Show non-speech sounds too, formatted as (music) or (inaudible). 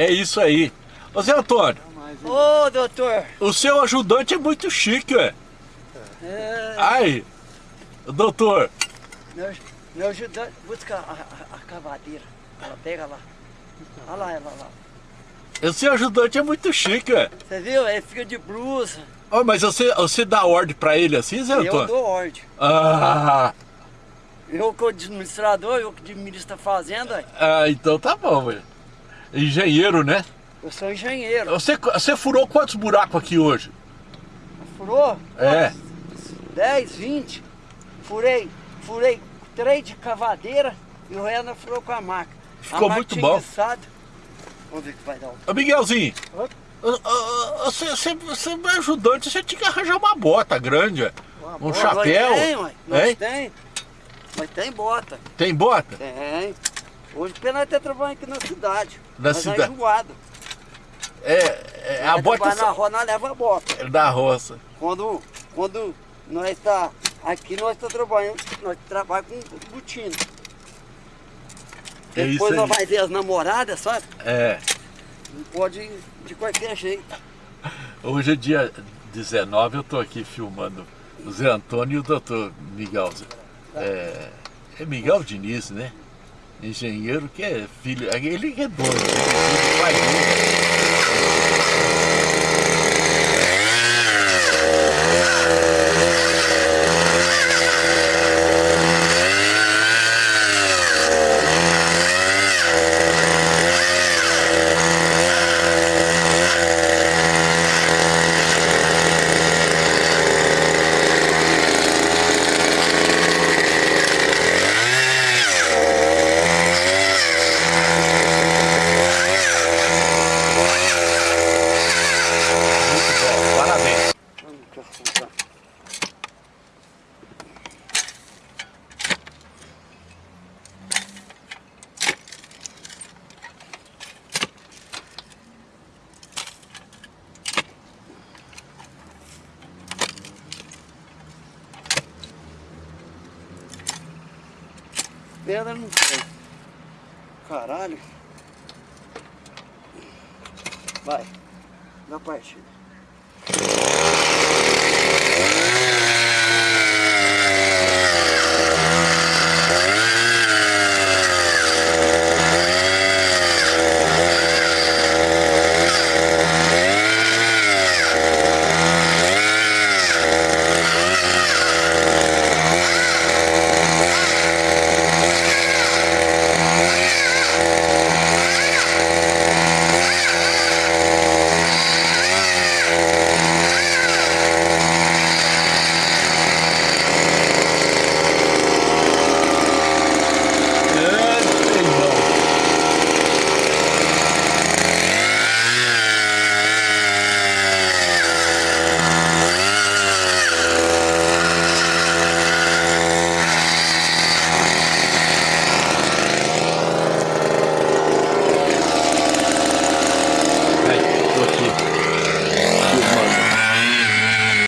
É isso aí. Ô Zé Antônio, Ô, doutor. o seu ajudante é muito chique, ué. É, Ai, doutor, meu, meu ajudante, busca a, a, a cavadeira. Ela pega lá. Olha lá, ela lá. o seu ajudante é muito chique, ué. Você viu? Ele fica de blusa. Ô, mas você, você dá ordem pra ele assim, Zé Eu Antônio? dou ordem. Ah, Eu que administrador, eu que administro a fazenda, ah, então tá bom, velho. Engenheiro, né? eu sou engenheiro. Você, você furou quantos buracos aqui hoje? Furou? É. 10, 20. Furei, furei três de cavadeira e o Renan furou com a maca. Ficou a muito bom. enguiçado. Vamos ver o que vai dar. Ô Miguelzinho, você, você, você é ajudante, você tinha que arranjar uma bota grande, ué. Um Nós chapéu. tem, ué. Nós Hein? tem. Nós tem bota. Tem bota? Tem. Hoje pena nós tá trabalhando aqui na cidade. Na cidade. É enjoado. É, é a bota trabalha na rua, nós leva a bota. é da roça. Quando, quando nós tá aqui, nós tá trabalhando, nós trabalhamos com botina. É Depois nós vai ver as namoradas, sabe? É. Não pode de qualquer jeito. (laughs) Hoje é dia 19, eu tô aqui filmando o Zé Antônio e o doutor Miguel. É, é Miguel Diniz, né? Engenheiro que é filho. Ele que é dono, ele é filho do pai dele. Muito bom, parabéns. Vamos confusar. Pedra não tem. Caralho. Vai. Na partida.